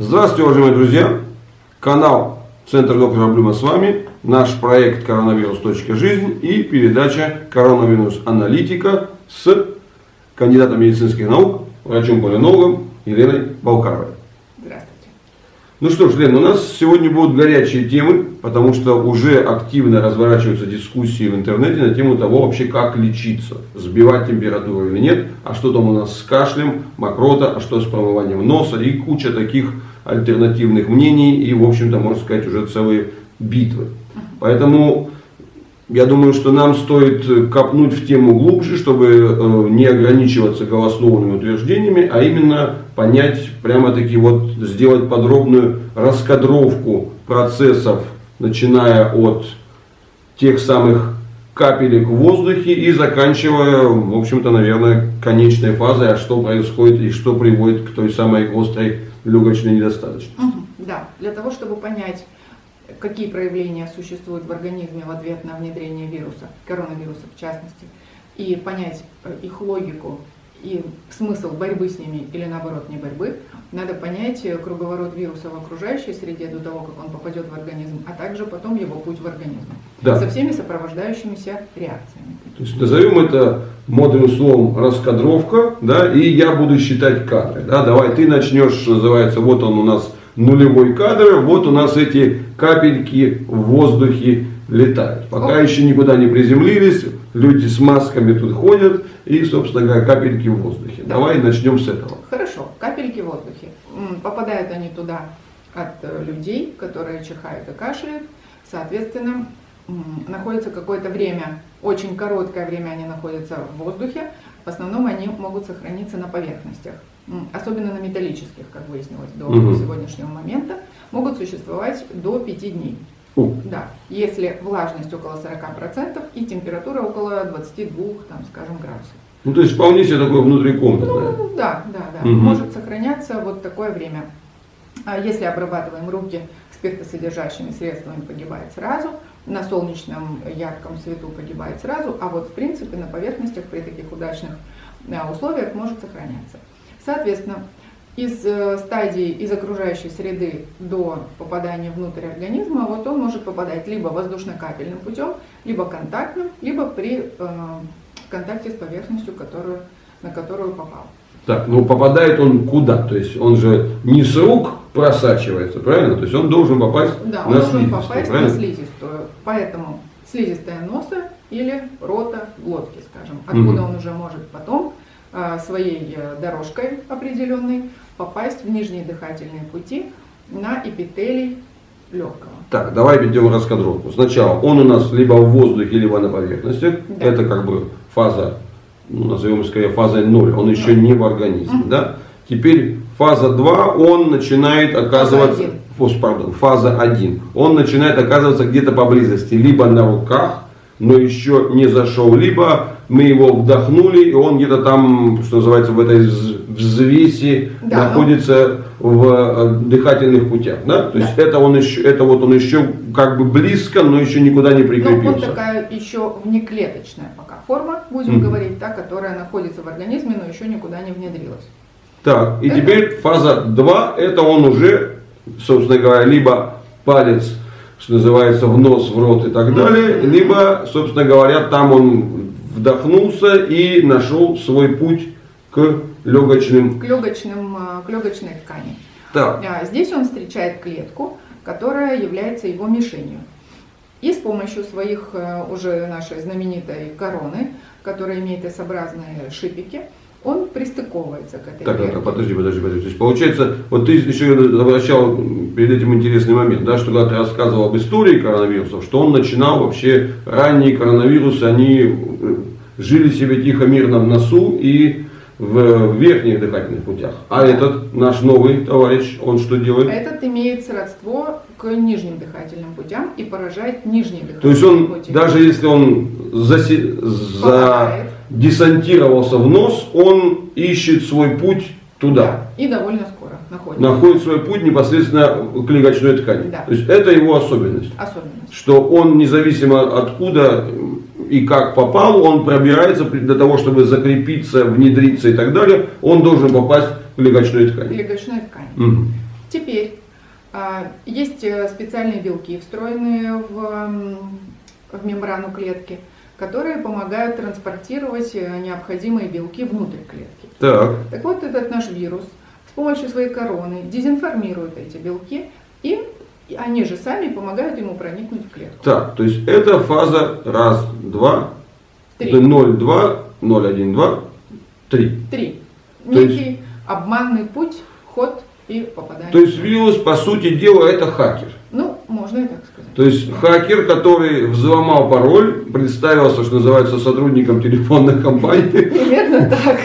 Здравствуйте, уважаемые друзья! Канал Центр доктора Блюма с вами, наш проект коронавирус.жизнь и передача коронавирус аналитика с кандидатом медицинских наук, врачом-полинологом Еленой Балкаровой. Здравствуйте. Ну что ж, Лен, у нас сегодня будут горячие темы, потому что уже активно разворачиваются дискуссии в интернете на тему того вообще, как лечиться, сбивать температуру или нет, а что там у нас с кашлем, мокрота, а что с промыванием носа и куча таких альтернативных мнений и, в общем-то, можно сказать, уже целые битвы. Поэтому я думаю, что нам стоит копнуть в тему глубже, чтобы э, не ограничиваться голословными утверждениями, а именно понять, прямо-таки вот сделать подробную раскадровку процессов, начиная от тех самых капелек в воздухе и заканчивая, в общем-то, наверное, конечной фазой, а что происходит и что приводит к той самой острой легочной недостаточности. Угу, да, для того, чтобы понять, какие проявления существуют в организме в ответ на внедрение вируса, коронавируса в частности, и понять э, их логику и смысл борьбы с ними или наоборот не борьбы, надо понять э, круговорот вируса в окружающей среде до того, как он попадет в организм, а также потом его путь в организм. Да. Со всеми сопровождающимися реакциями. То есть назовем это модным словом раскадровка, да, и я буду считать кадры. Да, давай ты начнешь, что называется, вот он у нас нулевой кадр, вот у нас эти капельки в воздухе летают. Пока еще никуда не приземлились, люди с масками тут ходят и, собственно говоря, капельки в воздухе. Да. Давай начнем с этого. Хорошо, капельки в воздухе. Попадают они туда от э, людей, которые чихают и кашляют. Соответственно, находятся какое-то время, очень короткое время они находятся в воздухе. В основном они могут сохраниться на поверхностях, особенно на металлических, как выяснилось до Мгм. сегодняшнего момента, могут существовать до 5 дней. О, Да, если влажность около 40% и температура около 22, там, скажем, градусов. Ну, то есть вполне себе такое внутрикомнатное. Ну, да, да, да. Мгм. Может сохраняться вот такое время. А Если обрабатываем руки спиртосодержащими средствами, погибает сразу. На солнечном ярком свету погибает сразу. А вот в принципе на поверхностях при таких удачных а, условиях может сохраняться. Соответственно, из э, стадии, из окружающей среды до попадания внутрь организма, вот он может попадать либо воздушно-капельным путем, либо контактным, либо при э, контакте с поверхностью, которую, на которую попал. Так, ну попадает он куда? То есть он же не с рук просачивается, правильно? То есть он должен попасть Да, на он должен слизистую, попасть правильно? на слизистую. Поэтому слизистая носа или рота глотки, скажем. Откуда Мгм. он уже может потом а, своей э, дорожкой определенной попасть в нижние дыхательные пути на эпителий легкого. Так, давай ведем раскадровку. Сначала он у нас либо в воздухе, либо на поверхностях. Да. Это как бы фаза, ну, назовем скорее фазой 0. Он еще не в организме. Да? Теперь фаза 2, он начинает оказываться... Фос, пардон, фаза 1. Он начинает оказываться где-то поблизости. Либо на руках, но еще не зашел, либо мы его вдохнули, и он где-то там, что называется, в этой вз- взвеси Да, находится в э, дыхательных путях. Да? То есть это, он еще, это вот он еще как бы близко, но еще никуда не Но он прикрепился. такая еще внеклеточная пока форма, будем Мгм. говорить, та, которая находится в организме, но еще никуда не внедрилась. Так, и Это- теперь фаза 2, это он уже, собственно говоря, либо палец, что называется, в нос, в рот и так далее, либо, собственно говоря, там он вдохнулся и нашел свой путь к легочным. К, легочным, а, к легочной ткани. Так, А, Здесь он встречает клетку, которая является его мишенью. И с помощью своих э, уже нашей знаменитой короны, которая имеет S-образные шипики, он пристыковывается к этой так, так, клетке. так, подожди, подожди, подожди. То есть получается, вот ты еще обращал перед этим интересный момент, да, что когда ты рассказывал об истории коронавирусов, что он начинал вообще, ранние коронавирусы, они э, жили себе тихо, мирно в носу и в верхних дыхательных путях. А этот наш новый товарищ, он что делает? Этот имеет сродство к нижним дыхательным путям и поражает нижние дыхательные То есть он, пути. даже если он засе- Попадает. задесантировался в нос, он ищет свой путь туда. Да, и довольно скоро находится. находит свой путь непосредственно к легочной ткани. Да. То есть это его особенность. Особенность. Что он независимо откуда и как попал, он пробирается для того, чтобы закрепиться, внедриться и так далее, он должен попасть в легочную ткань. Легочной ткани. Мгм. Теперь а, есть э, специальные белки, встроенные в, в мембрану клетки, которые помогают транспортировать э, необходимые белки внутрь клетки. Так. Так вот, этот наш вирус с помощью своей короны дезинформирует эти белки, и они же сами помогают ему проникнуть в клетку. Так, то есть это фаза раз, два, Три. 0, 2, 0, 1, 2, 3. Три. То есть- Некий обманный путь, ход и попадание. То есть вирус, по сути дела, это хакер. Ну, можно сказать. То есть хакер, который взломал пароль, представился, что называется, сотрудником телефонной компании, Примерно так.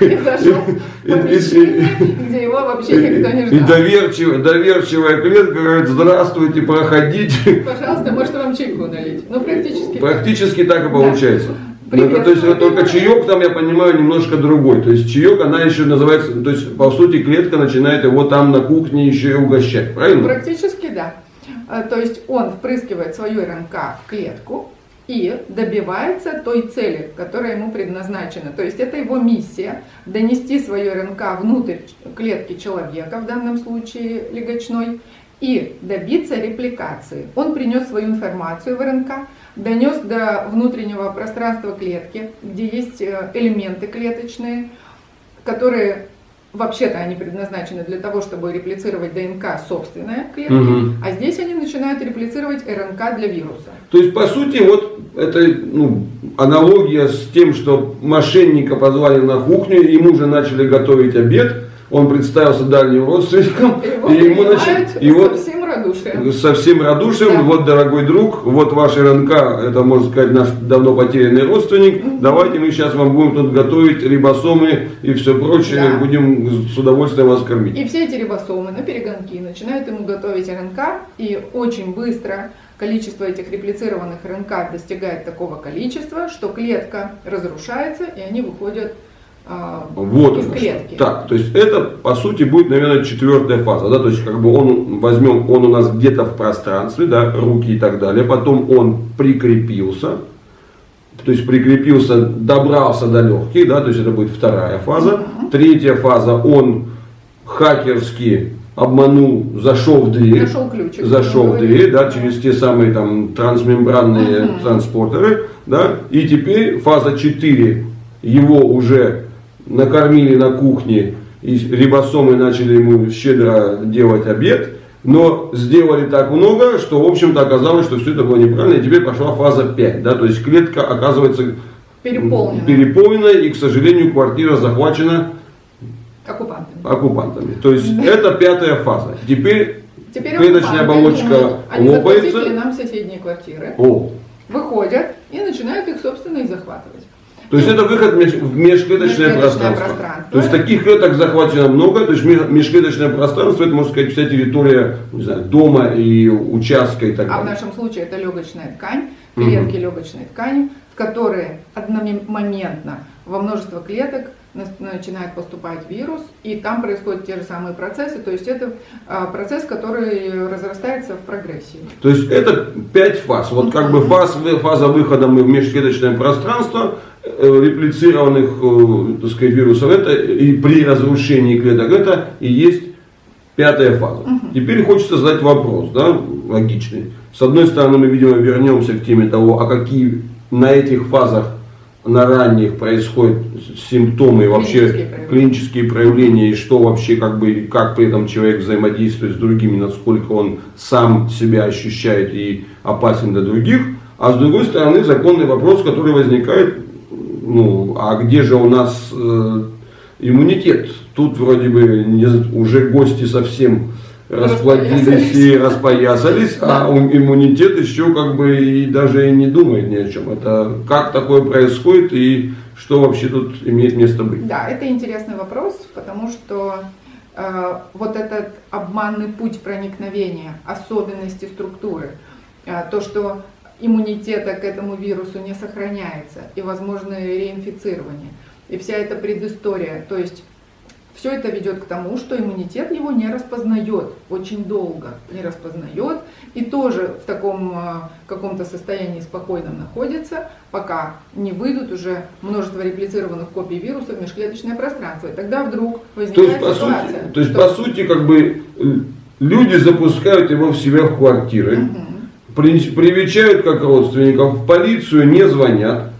И зашел И- и- где его вообще никто не и ждал. доверчивая, доверчивая клетка говорит, здравствуйте, проходите. Пожалуйста, может вам чайку налить? Ну, практически. Практически так и получается. Ну, то есть вот только чаек там, я понимаю, немножко другой. То есть чаек, она еще называется, то есть по сути клетка начинает его там на кухне еще и угощать, правильно? Практически да. А, То есть он впрыскивает свою РНК в клетку и добивается той цели, которая ему предназначена. То есть это его миссия донести свою РНК внутрь клетки человека, в данном случае легочной, и добиться репликации. Он принес свою информацию в РНК, донес до внутреннего пространства клетки, где есть э, элементы клеточные, которые вообще-то они предназначены для того, чтобы реплицировать ДНК собственной клетки, Мгм. а здесь они начинают реплицировать РНК для вируса. То есть, по сути, вот это ну, аналогия с тем, что мошенника позвали на кухню, ему же начали готовить обед, он представился дальним родственником, Его и ему начали, и вот радушием. со всем радушием, Да. вот, дорогой друг, вот ваш РНК, это, можно сказать, наш давно потерянный родственник, давайте мы сейчас вам будем тут готовить рибосомы и все прочее, Да. будем с удовольствием вас кормить. И все эти рибосомы на перегонки начинают ему готовить РНК, и очень быстро количество этих реплицированных РНК достигает такого количества, что клетка разрушается, и они выходят Вот из оно что. клетки. Так, то есть это по сути будет, наверное, четвертая фаза, да, то есть как бы он возьмем, он у нас где-то в пространстве, да, руки и так далее, потом он прикрепился, то есть прикрепился, добрался до легких, да, то есть это будет вторая фаза. Третья фаза, он хакерски обманул, зашел в дверь, Нашел ключик. зашел в дверь, да, через те самые там трансмембранные Мгм. транспортеры, да, и теперь фаза 4, его уже накормили на кухне, и рибосомы начали ему щедро делать обед, но сделали так много, что, в общем-то, оказалось, что все это было неправильно, и теперь пошла фаза 5, да, то есть клетка оказывается Переполнена переполнена, и, к сожалению, квартира захвачена оккупантами. оккупантами. То есть это пятая фаза. Теперь Теперь клеточная оболочка они лопается. захватили нам соседние квартиры, О, выходят и начинают их, собственно, и захватывать. То есть это выход в меж- в межклеточное Межклеточное пространство. пространство. То есть таких клеток захвачено много, то есть ме- межклеточное пространство, это можно сказать вся территория не знаю, дома и участка и так А в далее. нашем случае это легочная ткань, клетки легочной ткани, в которые одномоментно во множество клеток начинает поступать вирус, и там происходят те же самые процессы, то есть это а, процесс, который разрастается в прогрессии. То есть это пять фаз. Вот как бы фаз, фаза выхода мы в межклеточное пространство, э, реплицированных э, так сказать, вирусов, это и при разрушении клеток, это и есть пятая фаза. Теперь хочется задать вопрос, да, логичный. С одной стороны, мы, видимо, вернемся к теме того, а какие на этих фазах, на ранних происходят симптомы и вообще Клинические проявления. клинические проявления и что вообще как бы как при этом человек взаимодействует с другими, насколько он сам себя ощущает и опасен для других. А с другой стороны законный вопрос, который возникает, ну, а где же у нас э, иммунитет? Тут вроде бы не- уже гости совсем расплодились и распоясались, а иммунитет еще как бы и даже и не думает ни о чем. Это как такое происходит и что вообще тут имеет место быть? Да, это интересный вопрос, потому что э, вот этот обманный путь проникновения, особенности структуры, э, то, что иммунитета к этому вирусу не сохраняется и возможно реинфицирование, и вся эта предыстория, то есть все это ведет к тому, что иммунитет его не распознает очень долго, не распознает и тоже в таком э, каком-то состоянии спокойном находится, пока не выйдут уже множество реплицированных копий вируса в межклеточное пространство. И тогда вдруг возникает то есть, ситуация. По сути, то есть, по сути, как бы люди запускают его в себя в квартиры, угу. привечают как родственников, в полицию не звонят,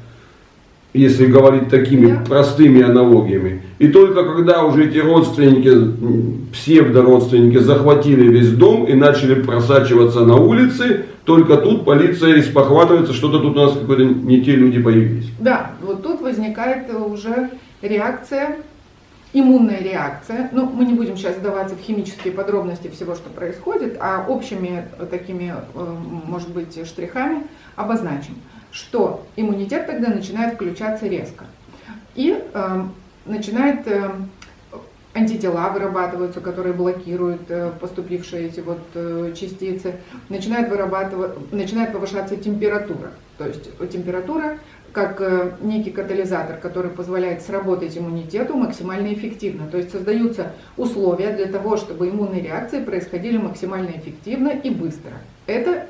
если говорить такими простыми аналогиями. И только когда уже эти родственники, псевдородственники захватили весь дом и начали просачиваться на улицы, только тут полиция испохватывается, что-то тут у нас какие-то не те люди появились. Да, вот тут возникает уже реакция, иммунная реакция. Ну, мы не будем сейчас вдаваться в химические подробности всего, что происходит, а общими такими, э, может быть, штрихами обозначим что иммунитет тогда начинает включаться резко. И э, начинает э, антитела вырабатываются, которые блокируют э, поступившие эти вот э, частицы, начинает, вырабатывать, начинает повышаться температура. То есть температура как э, некий катализатор, который позволяет сработать иммунитету максимально эффективно. То есть создаются условия для того, чтобы иммунные реакции происходили максимально эффективно и быстро. Это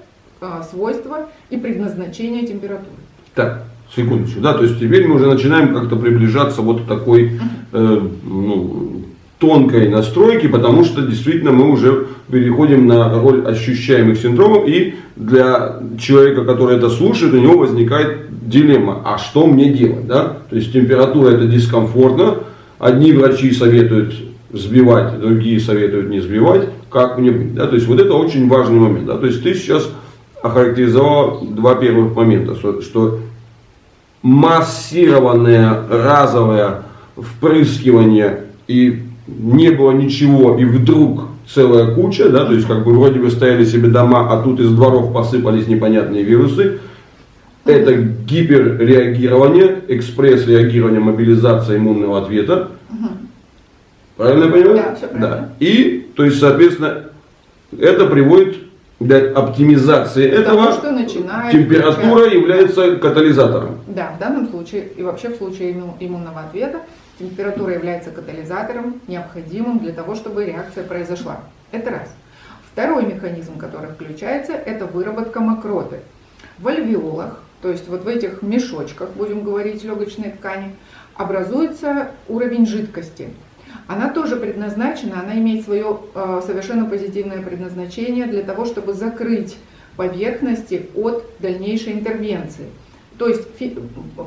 свойства и предназначение температуры. Так, секундочку, да, то есть теперь мы уже начинаем как-то приближаться вот к такой э, ну, тонкой настройке, потому что действительно мы уже переходим на роль ощущаемых синдромов, и для человека, который это слушает, у него возникает дилемма, а что мне делать, да? То есть температура это дискомфортно, одни врачи советуют сбивать, другие советуют не сбивать, как мне быть, да? То есть вот это очень важный момент, да? То есть ты сейчас охарактеризовал два первых момента, что, что массированное разовое впрыскивание и не было ничего, и вдруг целая куча, да, то есть как бы вроде бы стояли себе дома, а тут из дворов посыпались непонятные вирусы. Это гиперреагирование, экспресс-реагирование, мобилизация иммунного ответа. Правильно я понимаю? Да, все правильно. Да. И, то есть, соответственно, это приводит для оптимизации этого что начинает температура включать. является катализатором. Да, в данном случае и вообще в случае иммунного ответа температура является катализатором, необходимым для того, чтобы реакция произошла. Это раз. Второй механизм, который включается, это выработка мокроты. В альвеолах, то есть вот в этих мешочках, будем говорить, легочной ткани, образуется уровень жидкости она тоже предназначена, она имеет свое э, совершенно позитивное предназначение для того, чтобы закрыть поверхности от дальнейшей интервенции. То есть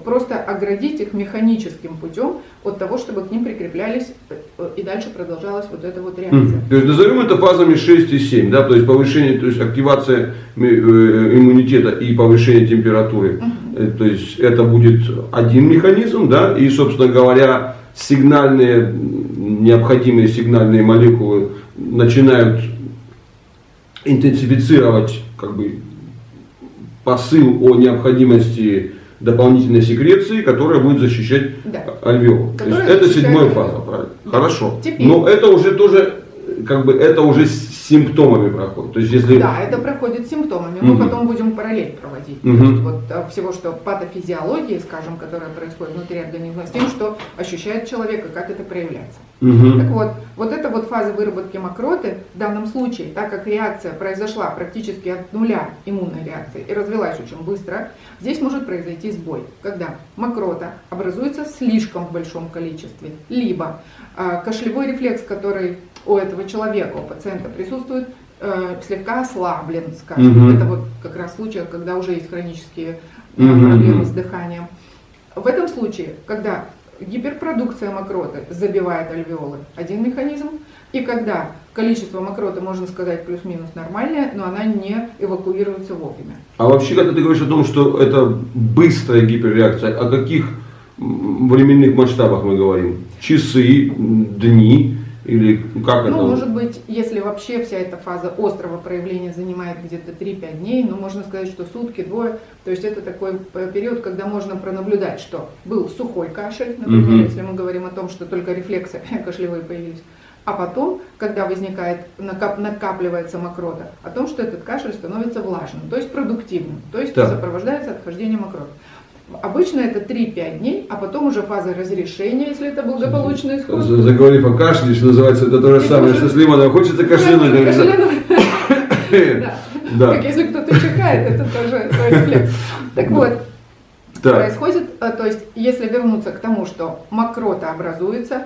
просто оградить их механическим путем от того, чтобы к ним прикреплялись э, и дальше продолжалась вот эта вот реакция. Mm. То есть назовем это фазами 6 и 7, да, то есть повышение, то есть активация э, иммунитета и повышение температуры. Mm -hmm. То есть это будет один механизм, да, и, собственно говоря, сигнальные, необходимые сигнальные молекулы начинают интенсифицировать как бы, посыл о необходимости дополнительной секреции, которая будет защищать да. альвеол. То есть это седьмая фаза, правильно? Да. Хорошо. Теперь. Но это уже тоже, как бы, это уже симптомами проходит. То есть, если... Да, это проходит симптомами. Угу. Мы потом будем параллель проводить. Угу. То есть, вот, э, всего, что патофизиологии, скажем, которая происходит внутри организма, с тем, что ощущает человек и как это проявляется. Угу. Так вот, вот эта вот фаза выработки мокроты в данном случае, так как реакция произошла практически от нуля иммунной реакции и развилась очень быстро, здесь может произойти сбой, когда мокрота образуется в слишком большом количестве, либо э, кашлевой рефлекс, который у этого человека, у пациента присутствует, э, слегка ослаблен, скажем. Угу. Это вот как раз случай, когда уже есть хронические э, угу. проблемы с дыханием. В этом случае, когда гиперпродукция мокроты забивает альвеолы, один механизм, и когда количество мокроты, можно сказать, плюс-минус нормальное, но она не эвакуируется вовремя. А вообще, когда ты говоришь о том, что это быстрая гиперреакция, о каких временных масштабах мы говорим? Часы, дни? Или как ну, это? может быть, если вообще вся эта фаза острого проявления занимает где-то 3-5 дней, ну, можно сказать, что сутки, двое. То есть это такой период, когда можно пронаблюдать, что был сухой кашель, например, угу. если мы говорим о том, что только рефлексы кашлевые появились. А потом, когда возникает, накап, накапливается мокрота, о том, что этот кашель становится влажным, то есть продуктивным, то есть да. сопровождается отхождением мокроты. Обычно это 3-5 дней, а потом уже фаза разрешения, если это благополучный исход. Заговорив о кашле, что называется, это то же самое, что с лимоном. Хочется кашлянуть. Да. Как если кто-то чихает, это тоже рефлекс. Так вот, так. происходит, э, то есть если вернуться к тому, что мокрота образуется,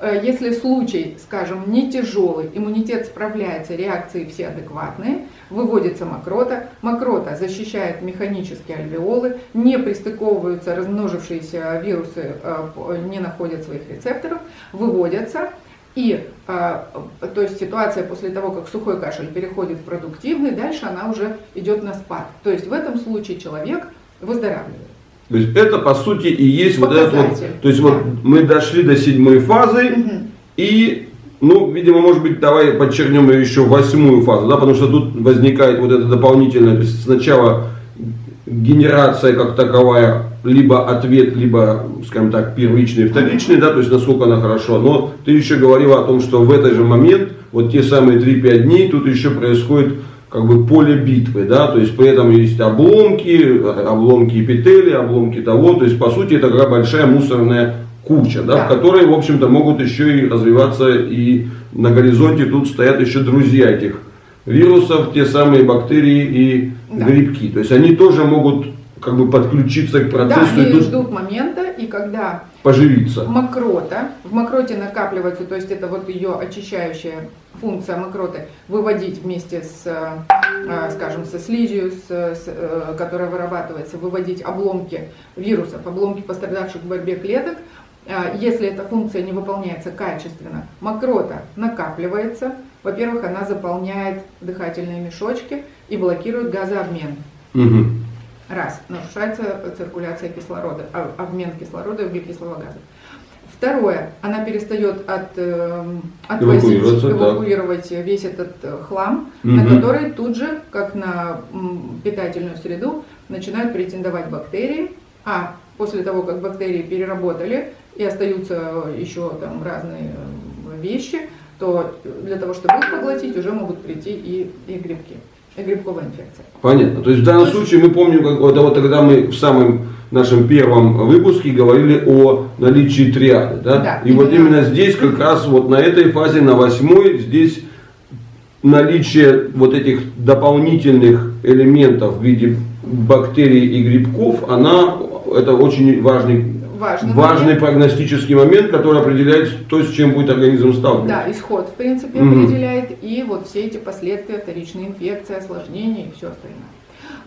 э, если случай, скажем, не тяжелый, иммунитет справляется, реакции все адекватные, выводится мокрота, мокрота защищает механические альвеолы, не пристыковываются размножившиеся вирусы, э, не находят своих рецепторов, выводятся, и то есть ситуация после того, как сухой кашель переходит в продуктивный, дальше она уже идет на спад. То есть в этом случае человек выздоравливает. То есть это по сути и есть вот этот вот, то есть вот мы дошли до седьмой фазы угу. и, ну, видимо, может быть, давай подчеркнем еще восьмую фазу, да, потому что тут возникает вот это дополнительное, то есть сначала генерация как таковая, либо ответ, либо, скажем так, первичный, вторичный, да, то есть насколько она хорошо, но ты еще говорила о том, что в этот же момент, вот те самые 3-5 дней, тут еще происходит как бы поле битвы, да, то есть при этом есть обломки, обломки эпители, обломки того, то есть по сути это такая большая мусорная куча, да, да. в которой, в общем-то, могут еще и развиваться и на горизонте тут стоят еще друзья этих вирусов, те самые бактерии и да. грибки. То есть они тоже могут как бы подключиться к процессу. Да, они тут ждут момента, и когда поживиться. Мокрота, в мокроте накапливается, то есть это вот ее очищающая функция мокроты, выводить вместе с, э, скажем, со слизью, с, с, э, которая вырабатывается, выводить обломки вирусов, обломки пострадавших в борьбе клеток. Э, если эта функция не выполняется качественно, мокрота накапливается. Во-первых, она заполняет дыхательные мешочки и блокирует газообмен. Угу. Раз, нарушается циркуляция кислорода, а, обмен кислорода и углекислого газа. Второе, она перестает от, э, отвозить, эвакуировать так. весь этот э, хлам, угу. на который тут же, как на питательную среду, начинают претендовать бактерии, а после того, как бактерии переработали и остаются еще там разные э, вещи, то для того, чтобы их поглотить, уже могут прийти и, и грибки грибковая инфекция. Понятно. То есть в данном случае мы помним, как, вот, вот тогда мы в самом нашем первом выпуске говорили о наличии триады. Да? Да, И именно. вот именно здесь как раз вот на этой фазе, на восьмой, здесь наличие вот этих дополнительных элементов в виде бактерий и грибков, она, это очень важный важный, важный момент. прогностический момент, который определяет то, с чем будет организм сталкиваться. Да, исход, в принципе, угу. определяет и вот все эти последствия, вторичной инфекции, осложнения и все остальное.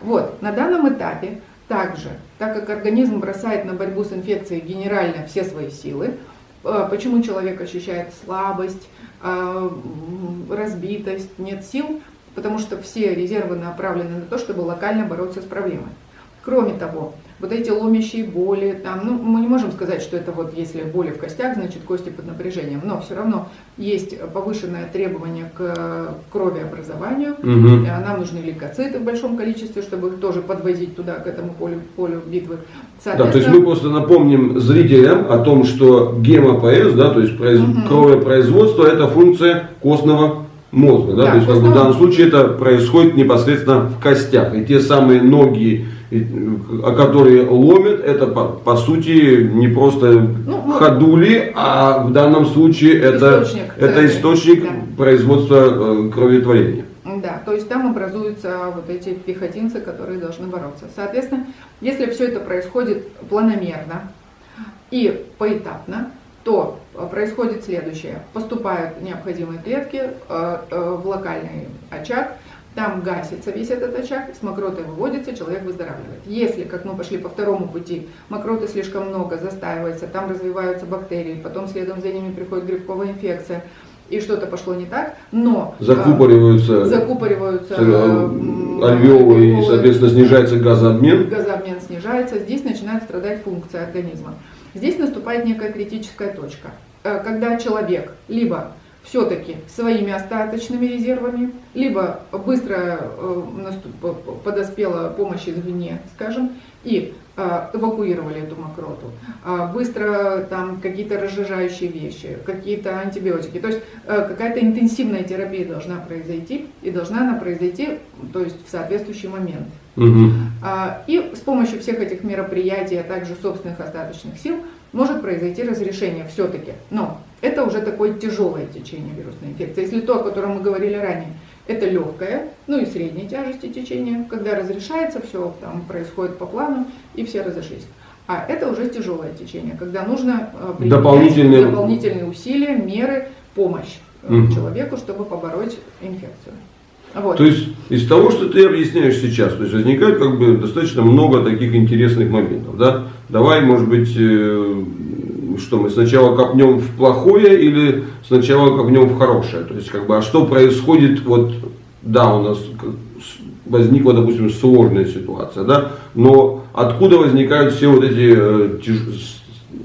Вот, на данном этапе также, так как организм бросает на борьбу с инфекцией генерально все свои силы, э, почему человек ощущает слабость, э, разбитость, нет сил, потому что все резервы направлены на то, чтобы локально бороться с проблемой. Кроме того, вот эти ломящие боли, там, ну, мы не можем сказать, что это вот если боли в костях, значит кости под напряжением, но все равно есть повышенное требование к кровеобразованию, угу. нам нужны лейкоциты в большом количестве, чтобы их тоже подвозить туда, к этому полю, полю битвы. Да, то есть мы просто напомним зрителям о том, что гемопоэз, да, то есть произ... угу. кровопроизводство, это функция костного мозга, да, да то есть как бы, в данном случае это происходит непосредственно в костях, и те самые ноги о которые ломят, это по, по сути не просто ну, ходули, а в данном случае это источник, это источник да. производства э, кроветворения. Да, то есть там образуются вот эти пехотинцы, которые должны бороться. Соответственно, если все это происходит планомерно и поэтапно, то э, происходит следующее. Поступают необходимые клетки в локальный очаг, там гасится весь этот очаг, с мокротой выводится, человек выздоравливает. Если, как мы пошли по второму пути, мокроты слишком много, застаивается, там развиваются бактерии, потом следом за ними приходит грибковая инфекция, и что-то пошло не так, но закупориваются, а, закупориваются альвеолы, и, соответственно, снижается газообмен. Газообмен снижается, здесь начинает страдать функция организма. Здесь наступает некая критическая точка, э, когда человек либо все-таки своими остаточными резервами, либо быстро э, подоспела помощь извне, скажем, и э, эвакуировали эту мокроту, а быстро там какие-то разжижающие вещи, какие-то антибиотики. То есть э, какая-то интенсивная терапия должна произойти, и должна она произойти то есть, в соответствующий момент. А, И с помощью всех этих мероприятий, а также собственных остаточных сил может произойти разрешение все-таки. Но это уже такое тяжелое течение вирусной инфекции. Если то, о котором мы говорили ранее, это легкое, ну и средней тяжести течение, когда разрешается, все там происходит по плану и все разошлись. А это уже тяжелое течение, когда нужно э, применять Дополнительные- дополнительные усилия, меры, помощь Мгм. человеку, чтобы побороть инфекцию. Вот. То есть из того, что ты объясняешь сейчас, то есть возникает как бы достаточно много таких интересных моментов, да? Давай, может быть, э, что мы сначала копнем в плохое или сначала копнем в хорошее? То есть как бы, а что происходит вот, да, у нас возникла, допустим, сложная ситуация, да, но откуда возникают все вот эти э, тяж-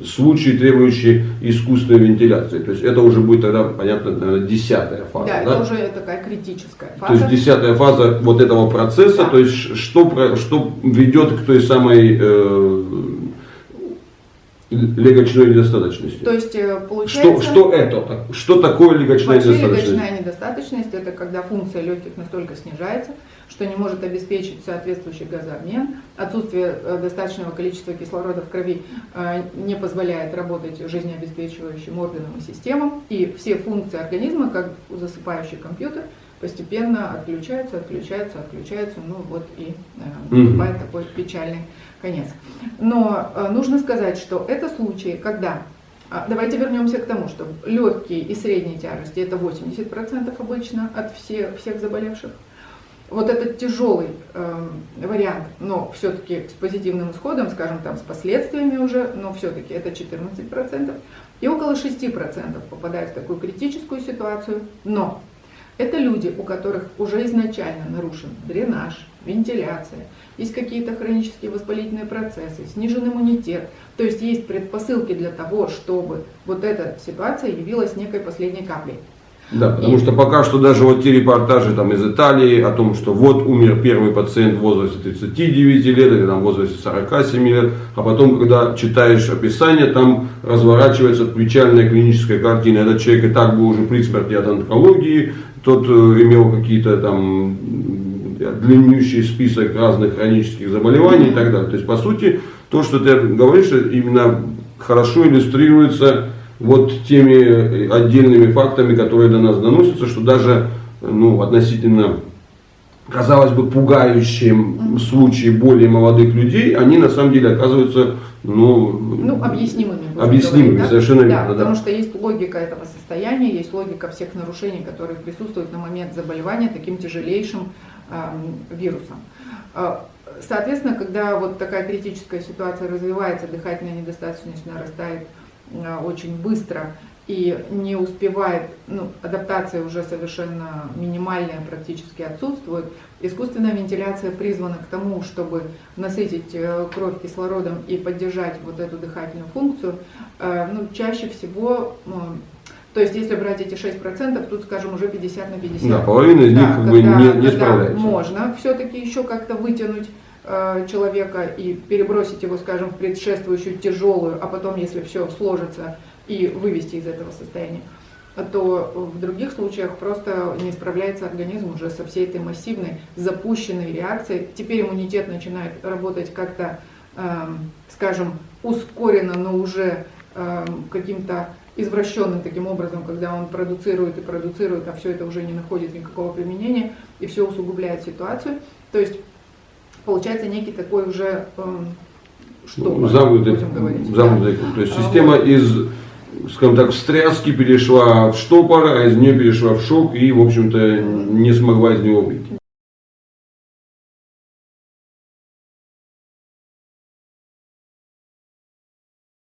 случаи, требующие искусственной вентиляции? То есть это уже будет тогда, понятно, наверное, десятая фаза, да, да? это уже такая критическая То фаза. есть десятая фаза вот этого процесса, Да. то есть что, что ведет к той самой э, легочной недостаточности. То есть э, получается... Что, что это? Что такое легочная недостаточность? легочная недостаточность – это когда функция легких настолько снижается, что не может обеспечить соответствующий газообмен, отсутствие э, достаточного количества кислорода в крови э, не позволяет работать жизнеобеспечивающим органам и системам, и все функции организма, как засыпающий компьютер, постепенно отключаются, отключаются, отключаются, ну вот и э, наступает такой печальный конец. Но э, нужно сказать, что это случаи, когда а, Давайте вернемся к тому, что легкие и средние тяжести это 80% обычно от все, всех заболевших. Вот этот тяжелый эм, вариант, но все-таки с позитивным исходом, скажем там, с последствиями уже, но все-таки это 14%. И около 6% попадают в такую критическую ситуацию, но это люди, у которых уже изначально нарушен дренаж, вентиляция, есть какие-то хронические воспалительные процессы, снижен иммунитет. То есть есть предпосылки для того, чтобы вот эта ситуация явилась некой последней каплей. Да, потому что пока что даже вот те репортажи там из Италии о том, что вот умер первый пациент в возрасте 39 лет или там в возрасте 47 лет, а потом, когда читаешь описание, там разворачивается печальная клиническая картина. Этот человек и так был уже при смерти от онкологии, тот э, имел какие-то там длиннющий список разных хронических заболеваний и так далее. То есть, по сути, то, что ты говоришь, именно хорошо иллюстрируется вот теми э, отдельными фактами, которые до нас доносятся, что даже ну, относительно, казалось бы, пугающие случаи более молодых людей, они на самом деле оказываются ну, Ну, объяснимыми. Объяснимыми, говорить, да? совершенно да, верно, да. Потому что есть логика этого состояния, есть логика всех нарушений, которые присутствуют на момент заболевания таким тяжелейшим эм, вирусом. Э, Соответственно, когда вот такая критическая ситуация развивается, дыхательная недостаточность нарастает э, очень быстро и не успевает, ну, адаптация уже совершенно минимальная, практически отсутствует. Искусственная вентиляция призвана к тому, чтобы насытить э, кровь кислородом и поддержать вот эту дыхательную функцию. Э, Ну, чаще всего, ну, то есть если брать эти 6%, тут, скажем, уже 50 на 50. да, половина из них Да, как бы когда- не, не когда справляется. Можно все-таки еще как-то вытянуть э, человека и перебросить его, скажем, в предшествующую тяжелую, а потом, если все сложится, и вывести из этого состояния, то в других случаях просто не справляется организм уже со всей этой массивной запущенной реакцией. Теперь иммунитет начинает работать как-то, эм, скажем, ускоренно, но уже эм, каким-то извращенным таким образом, когда он продуцирует и продуцирует, а все это уже не находит никакого применения, и все усугубляет ситуацию. То есть получается некий такой уже эм, что Ну, замкнутый, замкнутый круг. То есть А, система из, скажем так, встряски перешла в штопор, а из нее перешла в шок и, в общем-то, не смогла из него выйти.